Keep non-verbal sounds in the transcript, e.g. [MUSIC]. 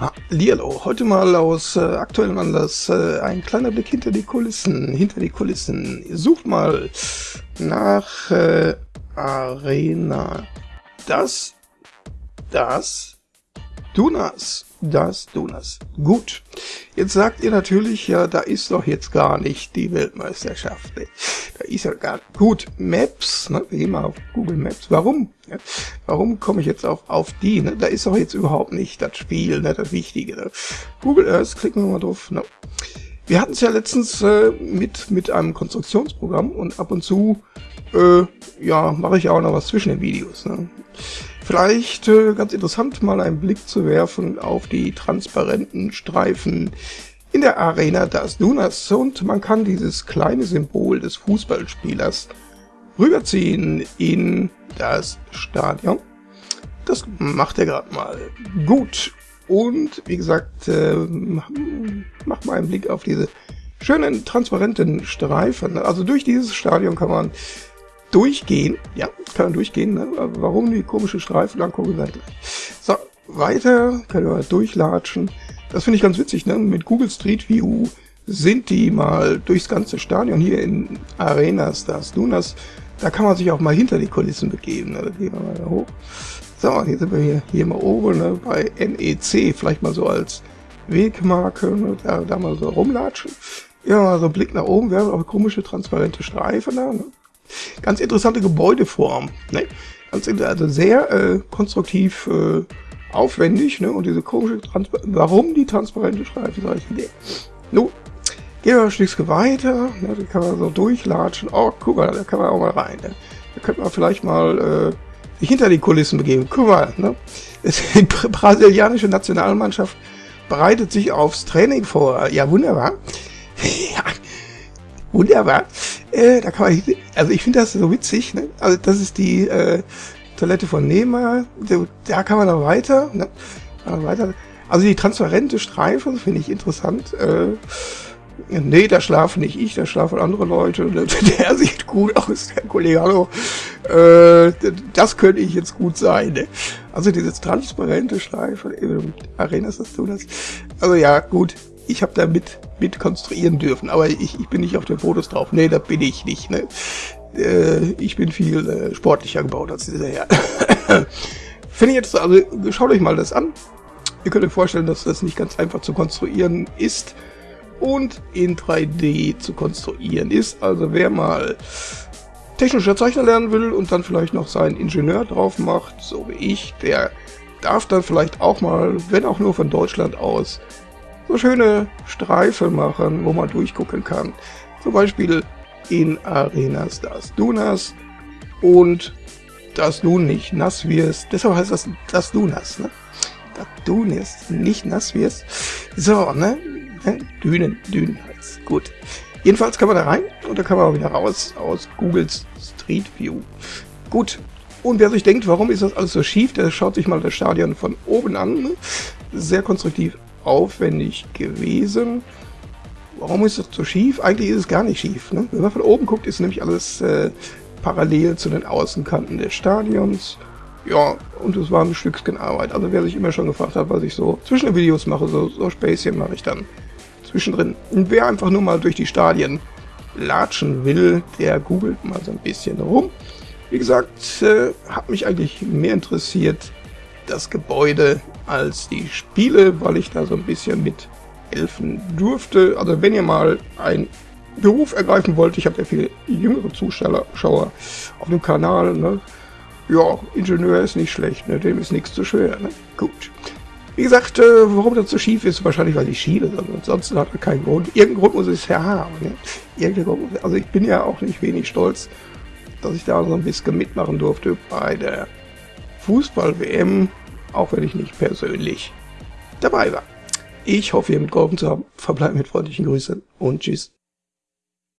Hallihallo, heute mal aus äh, aktuellem Anlass äh, ein kleiner Blick hinter die Kulissen, hinter die Kulissen. Sucht mal nach äh, Arena. Das, das, Dunas, das Dunas. Gut, jetzt sagt ihr natürlich, ja, da ist doch jetzt gar nicht die Weltmeisterschaft. Ne? Da ist ja gar gut. Maps, ne? wir gehen mal auf Google Maps. Warum? Ja? Warum komme ich jetzt auf, auf die? Ne? Da ist doch jetzt überhaupt nicht das Spiel, ne? das Wichtige. Ne? Google Earth, klicken wir mal drauf. Ne? Wir hatten es ja letztens äh, mit, mit einem Konstruktionsprogramm und ab und zu äh, ja, mache ich auch noch was zwischen den Videos. Ne? Vielleicht äh, ganz interessant, mal einen Blick zu werfen auf die transparenten Streifen in der Arena das Dunas und man kann dieses kleine Symbol des Fußballspielers rüberziehen in das Stadion. Das macht er gerade mal gut. Und wie gesagt, äh, mach mal einen Blick auf diese schönen transparenten Streifen. Also durch dieses Stadion kann man durchgehen. Ja, kann man durchgehen. Ne? Warum die komische Streifen angucken, seid gleich. So, weiter können wir durchlatschen. Das finde ich ganz witzig, ne? Mit Google Street View sind die mal durchs ganze Stadion hier in Arenas das Dunas. Da kann man sich auch mal hinter die Kulissen begeben. Ne? Da gehen wir mal da hoch. So, hier sind wir hier, hier mal oben ne? bei NEC, vielleicht mal so als Wegmarke, ne? da, da mal so rumlatschen. Ja, mal so ein Blick nach oben, wir haben auch komische transparente Streifen da. Ne? Ganz interessante Gebäudeform. Ne? Ganz, also sehr äh, konstruktiv äh, aufwendig. Ne? Und diese komische Transpa Warum die transparente Streifen, sage ich dir. Nun, gehen wir ein Stückchen weiter. Ne? Da kann man so durchlatschen. Oh, guck mal, da kann man auch mal rein. Ne? Da könnte man vielleicht mal äh, sich hinter die Kulissen begeben. Guck mal, ne? die brasilianische Nationalmannschaft bereitet sich aufs Training vor. Ja, wunderbar. [LAUGHS] ja, wunderbar. Äh, da kann man, also ich finde das so witzig, ne? Also das ist die äh, Toilette von Neymar, da kann man noch weiter, ne? weiter. Also die transparente Streifen finde ich interessant. Äh, nee, da schlafen nicht ich, da schlafen andere Leute. [LAUGHS] Der sieht gut aus, der Kollege, hallo. Äh, das könnte ich jetzt gut sein. Ne? Also dieses transparente Streifen, äh, Arenas, das du das. Also ja, gut, ich habe da mit, mit konstruieren dürfen, aber ich, ich bin nicht auf den Fotos drauf. Nee, da bin ich nicht. Ne? Äh, ich bin viel äh, sportlicher gebaut als dieser Herr. [COUGHS] Finde ich jetzt, also schaut euch mal das an. Ihr könnt euch vorstellen, dass das nicht ganz einfach zu konstruieren ist und in 3D zu konstruieren ist. Also wer mal technischer Zeichner lernen will und dann vielleicht noch seinen Ingenieur drauf macht, so wie ich, der darf dann vielleicht auch mal, wenn auch nur von Deutschland aus, so schöne Streifen machen, wo man durchgucken kann. Zum Beispiel in Arenas das Dunas und dass du nicht nass wirst. Deshalb heißt das dass du nass, ne? Dass du nicht nass wirst. So, ne? ne? Dünen, Dünen heißt. Gut. Jedenfalls kann man da rein und da kann man auch wieder raus aus Googles Street View. Gut. Und wer sich denkt, warum ist das alles so schief, der schaut sich mal das Stadion von oben an. Sehr konstruktiv aufwendig gewesen. Warum ist das so schief? Eigentlich ist es gar nicht schief. Ne? Wenn man von oben guckt, ist nämlich alles äh, parallel zu den Außenkanten des Stadions. Ja, und es war ein Stückchen Arbeit. Also wer sich immer schon gefragt hat, was ich so zwischen den Videos mache, so, so Späßchen mache ich dann zwischendrin. Und wer einfach nur mal durch die Stadien latschen will, der googelt mal so ein bisschen rum. Wie gesagt, äh, hat mich eigentlich mehr interessiert das Gebäude als die Spiele, weil ich da so ein bisschen mit helfen durfte. Also wenn ihr mal einen Beruf ergreifen wollt, ich habe ja viele jüngere Zuschauer auf dem Kanal, ne? ja, Ingenieur ist nicht schlecht, ne? dem ist nichts zu schwer. Ne? Gut. Wie gesagt, äh, warum das so schief ist, wahrscheinlich weil ich schiele, ansonsten hat er keinen Grund. Irgendeinen Grund muss es ja haben. Ne? Grund, also ich bin ja auch nicht wenig stolz, dass ich da so ein bisschen mitmachen durfte bei der Fußball-WM, auch wenn ich nicht persönlich dabei war. Ich hoffe, ihr mitgeholfen zu haben. Verbleibt mit freundlichen Grüßen und tschüss.